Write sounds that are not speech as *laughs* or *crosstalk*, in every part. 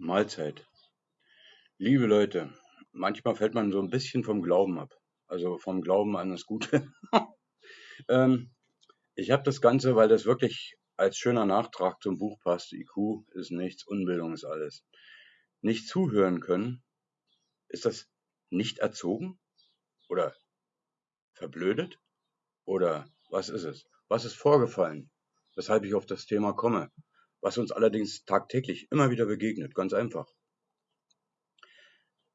Mahlzeit. Liebe Leute, manchmal fällt man so ein bisschen vom Glauben ab. Also vom Glauben an das Gute. *laughs* ähm, ich habe das Ganze, weil das wirklich als schöner Nachtrag zum Buch passt. IQ ist nichts, Unbildung ist alles. Nicht zuhören können, ist das nicht erzogen? Oder verblödet? Oder was ist es? Was ist vorgefallen, weshalb ich auf das Thema komme? Was uns allerdings tagtäglich immer wieder begegnet, ganz einfach.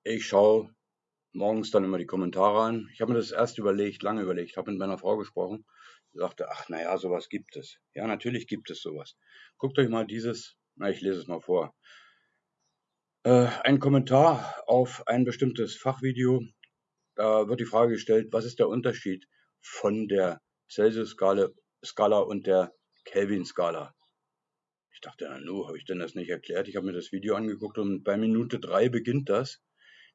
Ich schaue morgens dann immer die Kommentare an. Ich habe mir das erst überlegt, lange überlegt, habe mit meiner Frau gesprochen, sagte, ach naja, sowas gibt es. Ja, natürlich gibt es sowas. Guckt euch mal dieses, na, ich lese es mal vor. Äh, ein Kommentar auf ein bestimmtes Fachvideo. Da wird die Frage gestellt, was ist der Unterschied von der Celsius-Skala und der Kelvin-Skala? Ich dachte, hallo, habe ich denn das nicht erklärt? Ich habe mir das Video angeguckt und bei Minute drei beginnt das,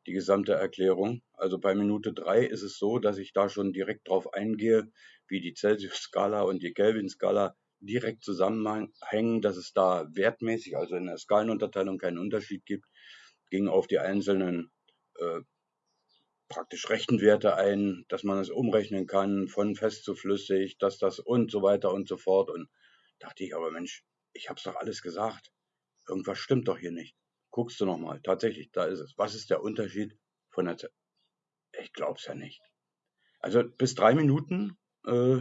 die gesamte Erklärung. Also bei Minute drei ist es so, dass ich da schon direkt drauf eingehe, wie die Celsius-Skala und die Kelvin-Skala direkt zusammenhängen, dass es da wertmäßig, also in der Skalenunterteilung keinen Unterschied gibt, ging auf die einzelnen äh, praktisch Rechenwerte ein, dass man es umrechnen kann, von fest zu flüssig, dass das und so weiter und so fort. Und dachte ich, aber Mensch, ich hab's doch alles gesagt. Irgendwas stimmt doch hier nicht. Guckst du nochmal. Tatsächlich, da ist es. Was ist der Unterschied von der Zeit? Ich glaub's ja nicht. Also bis drei Minuten äh,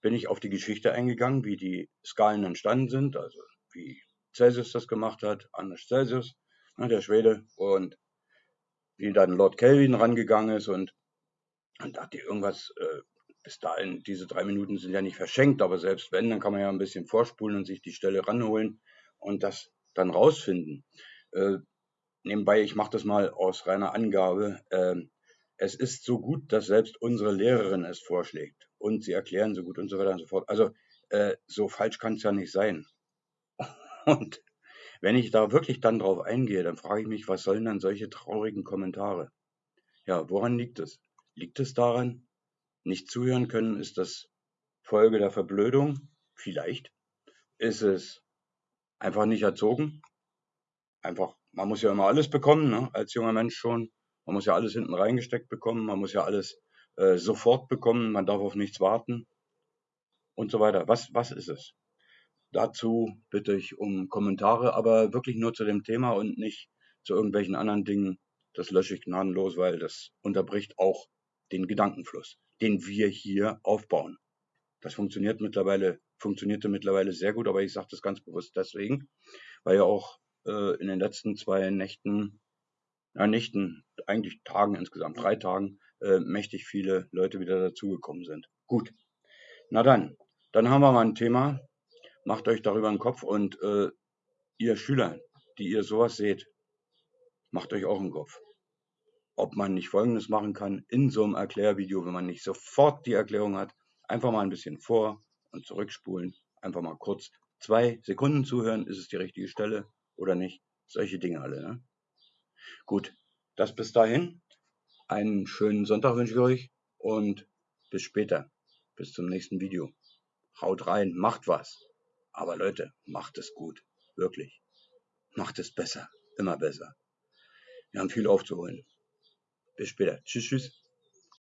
bin ich auf die Geschichte eingegangen, wie die Skalen entstanden sind, also wie Celsius das gemacht hat, Anders Celsius, ne, der Schwede, und wie dann Lord Kelvin rangegangen ist und, und dachte irgendwas äh, bis dahin, diese drei Minuten sind ja nicht verschenkt, aber selbst wenn, dann kann man ja ein bisschen vorspulen und sich die Stelle ranholen und das dann rausfinden. Äh, nebenbei, ich mache das mal aus reiner Angabe. Äh, es ist so gut, dass selbst unsere Lehrerin es vorschlägt und sie erklären so gut und so weiter und so fort. Also äh, so falsch kann es ja nicht sein. *laughs* Und wenn ich da wirklich dann drauf eingehe, dann frage ich mich, was sollen dann solche traurigen Kommentare? Ja, woran liegt es? Liegt es daran, nicht zuhören können, ist das Folge der Verblödung? Vielleicht. Ist es einfach nicht erzogen? Einfach, man muss ja immer alles bekommen, ne? als junger Mensch schon. Man muss ja alles hinten reingesteckt bekommen, man muss ja alles äh, sofort bekommen, man darf auf nichts warten und so weiter. Was, was ist es? Dazu bitte ich um Kommentare, aber wirklich nur zu dem Thema und nicht zu irgendwelchen anderen Dingen. Das lösche ich gnadenlos, weil das unterbricht auch den Gedankenfluss den wir hier aufbauen. Das funktioniert mittlerweile, funktionierte mittlerweile sehr gut, aber ich sage das ganz bewusst deswegen, weil ja auch äh, in den letzten zwei Nächten, ja Nächten, eigentlich Tagen insgesamt, drei Tagen, äh, mächtig viele Leute wieder dazugekommen sind. Gut. Na dann, dann haben wir mal ein Thema. Macht euch darüber einen Kopf und äh, ihr Schüler, die ihr sowas seht, macht euch auch einen Kopf ob man nicht Folgendes machen kann in so einem Erklärvideo, wenn man nicht sofort die Erklärung hat, einfach mal ein bisschen vor und zurückspulen, einfach mal kurz zwei Sekunden zuhören, ist es die richtige Stelle oder nicht, solche Dinge alle. Ne? Gut, das bis dahin. Einen schönen Sonntag wünsche ich euch und bis später, bis zum nächsten Video. Haut rein, macht was. Aber Leute, macht es gut, wirklich. Macht es besser, immer besser. Wir haben viel aufzuholen. Bis später. Tschüss, tschüss.